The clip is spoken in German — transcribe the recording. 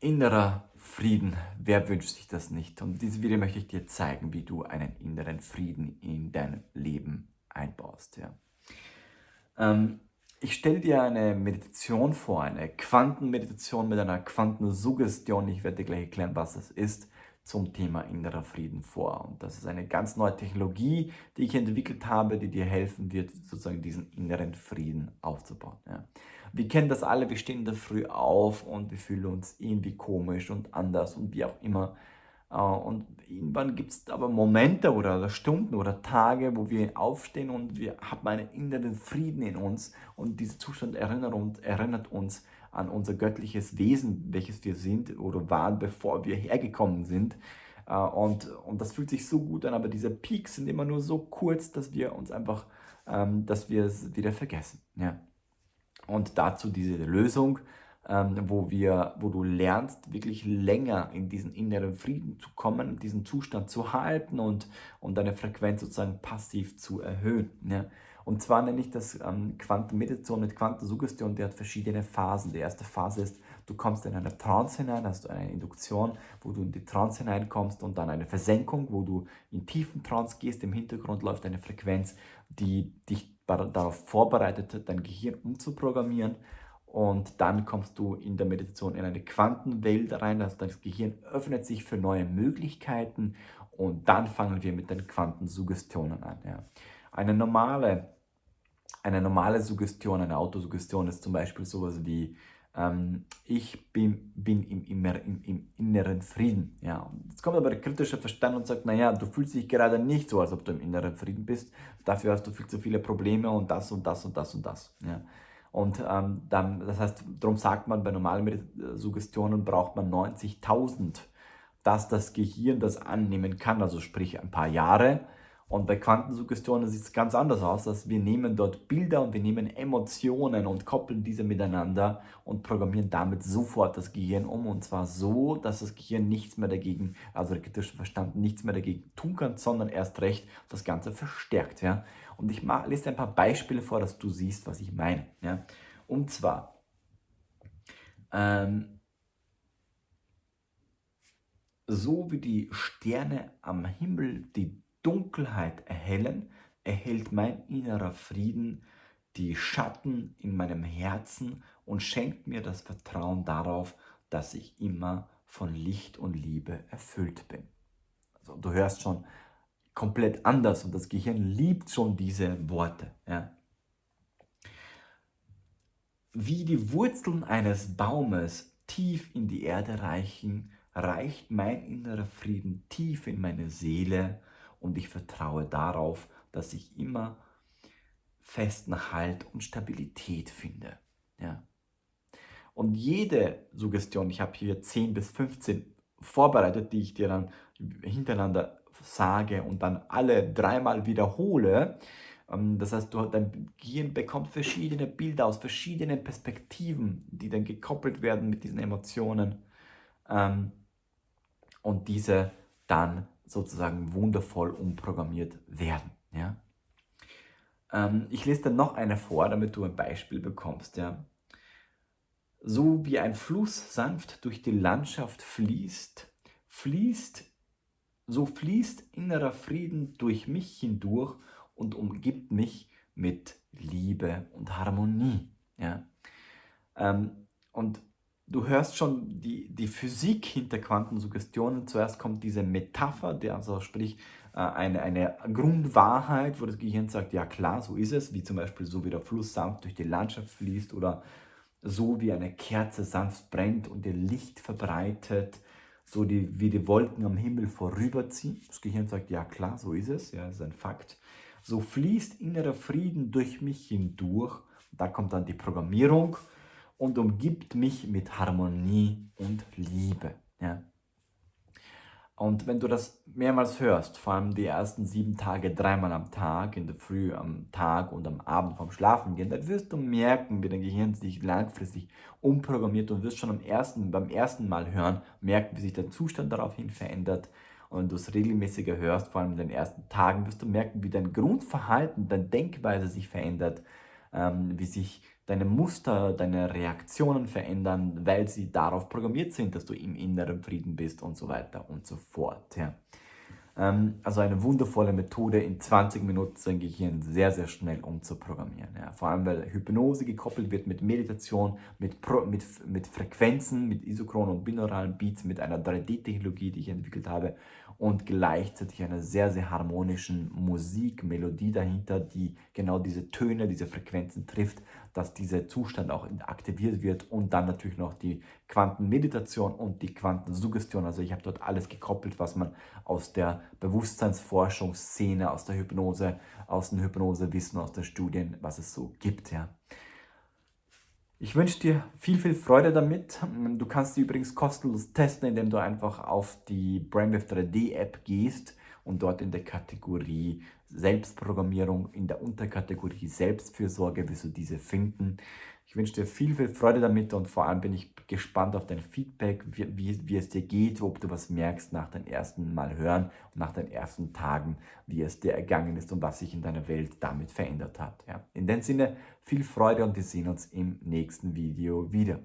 Innerer Frieden, wer wünscht sich das nicht? Und in diesem Video möchte ich dir zeigen, wie du einen inneren Frieden in dein Leben einbaust. Ja. Ähm, ich stelle dir eine Meditation vor, eine Quantenmeditation mit einer Quantensuggestion. Ich werde dir gleich erklären, was das ist zum Thema innerer Frieden vor. Und das ist eine ganz neue Technologie, die ich entwickelt habe, die dir helfen wird, sozusagen diesen inneren Frieden aufzubauen. Ja. Wir kennen das alle, wir stehen der Früh auf und wir fühlen uns irgendwie komisch und anders und wie auch immer. Äh, und irgendwann gibt es aber Momente oder Stunden oder Tage, wo wir aufstehen und wir haben einen inneren Frieden in uns und dieser Zustand erinnert uns, erinnert uns an unser göttliches Wesen, welches wir sind oder waren, bevor wir hergekommen sind. Äh, und, und das fühlt sich so gut an, aber diese Peaks sind immer nur so kurz, dass wir uns einfach, ähm, dass wir es wieder vergessen. Ja. Und dazu diese Lösung, ähm, wo, wir, wo du lernst, wirklich länger in diesen inneren Frieden zu kommen, diesen Zustand zu halten und, und deine Frequenz sozusagen passiv zu erhöhen. Ja. Und zwar nenne ich das ähm, Quantenmeditation mit Quantensuggestion, der hat verschiedene Phasen. Die erste Phase ist, du kommst in eine Trance hinein, hast du eine Induktion, wo du in die Trance hineinkommst und dann eine Versenkung, wo du in tiefen Trance gehst, im Hintergrund läuft eine Frequenz, die dich darauf vorbereitet, dein Gehirn umzuprogrammieren. Und dann kommst du in der Meditation in eine Quantenwelt rein, also das Gehirn öffnet sich für neue Möglichkeiten und dann fangen wir mit den Quantensuggestionen an. Ja. Eine, normale, eine normale Suggestion, eine Autosuggestion ist zum Beispiel sowas wie ähm, ich bin, bin im, im, im, inneren Frieden. Ja. Jetzt kommt aber der kritische Verstand und sagt, naja, du fühlst dich gerade nicht so, als ob du im inneren Frieden bist. Dafür hast du viel zu viele Probleme und das und das und das und das. Ja. Und ähm, dann, das heißt, darum sagt man, bei normalen Suggestionen braucht man 90.000, dass das Gehirn das annehmen kann, also sprich ein paar Jahre, und bei Quantensuggestionen sieht es ganz anders aus, dass wir nehmen dort Bilder und wir nehmen Emotionen und koppeln diese miteinander und programmieren damit sofort das Gehirn um. Und zwar so, dass das Gehirn nichts mehr dagegen, also der kritische Verstand nichts mehr dagegen tun kann, sondern erst recht das Ganze verstärkt. Ja? Und ich lese dir ein paar Beispiele vor, dass du siehst, was ich meine. Ja? Und zwar, ähm, so wie die Sterne am Himmel die Dunkelheit erhellen, erhält mein innerer Frieden die Schatten in meinem Herzen und schenkt mir das Vertrauen darauf, dass ich immer von Licht und Liebe erfüllt bin. Also du hörst schon komplett anders und das Gehirn liebt schon diese Worte. Ja. Wie die Wurzeln eines Baumes tief in die Erde reichen, reicht mein innerer Frieden tief in meine Seele und ich vertraue darauf, dass ich immer festen Halt und Stabilität finde. Ja. Und jede Suggestion, ich habe hier 10 bis 15 vorbereitet, die ich dir dann hintereinander sage und dann alle dreimal wiederhole. Ähm, das heißt, dein Gehirn bekommt verschiedene Bilder aus verschiedenen Perspektiven, die dann gekoppelt werden mit diesen Emotionen ähm, und diese dann sozusagen wundervoll umprogrammiert werden. Ja? Ähm, ich lese dann noch eine vor, damit du ein Beispiel bekommst. Ja? So wie ein Fluss sanft durch die Landschaft fließt, fließt, so fließt innerer Frieden durch mich hindurch und umgibt mich mit Liebe und Harmonie. Ja? Ähm, und du hörst schon die, die Physik hinter Quantensuggestionen. Zuerst kommt diese Metapher, der also sprich äh, eine, eine Grundwahrheit, wo das Gehirn sagt, ja klar, so ist es, wie zum Beispiel so wie der Fluss sanft durch die Landschaft fließt oder so wie eine Kerze sanft brennt und ihr Licht verbreitet, so die, wie die Wolken am Himmel vorüberziehen. Das Gehirn sagt, ja klar, so ist es, ja, das ist ein Fakt. So fließt innerer Frieden durch mich hindurch. Da kommt dann die Programmierung und umgibt mich mit Harmonie und Liebe. Ja? Und wenn du das mehrmals hörst, vor allem die ersten sieben Tage, dreimal am Tag, in der Früh, am Tag und am Abend vom Schlafengehen, dann wirst du merken, wie dein Gehirn sich langfristig umprogrammiert und wirst schon am ersten, beim ersten Mal hören, merken, wie sich der Zustand daraufhin verändert. Und wenn du es regelmäßiger hörst, vor allem in den ersten Tagen, wirst du merken, wie dein Grundverhalten, deine Denkweise sich verändert, ähm, wie sich deine Muster, deine Reaktionen verändern, weil sie darauf programmiert sind, dass du im inneren Frieden bist und so weiter und so fort. Ja. Ähm, also eine wundervolle Methode, in 20 Minuten sein Gehirn sehr, sehr schnell umzuprogrammieren. Ja. Vor allem, weil Hypnose gekoppelt wird mit Meditation, mit, Pro, mit, mit Frequenzen, mit isochronen und binauralen Beats, mit einer 3D-Technologie, die ich entwickelt habe und gleichzeitig einer sehr, sehr harmonischen Musikmelodie dahinter, die genau diese Töne, diese Frequenzen trifft, dass dieser Zustand auch aktiviert wird und dann natürlich noch die Quantenmeditation und die Quantensuggestion. Also ich habe dort alles gekoppelt, was man aus der Bewusstseinsforschungsszene, aus der Hypnose, aus dem Hypnosewissen, aus den Studien, was es so gibt. Ja. Ich wünsche dir viel, viel Freude damit. Du kannst sie übrigens kostenlos testen, indem du einfach auf die Brainwave 3D App gehst und dort in der Kategorie Selbstprogrammierung, in der Unterkategorie Selbstfürsorge wirst du diese finden. Ich wünsche dir viel, viel Freude damit und vor allem bin ich gespannt auf dein Feedback, wie, wie, wie, es dir geht, ob du was merkst nach deinem ersten Mal hören und nach den ersten Tagen, wie es dir ergangen ist und was sich in deiner Welt damit verändert hat. Ja. In dem Sinne, viel Freude und wir sehen uns im nächsten Video wieder.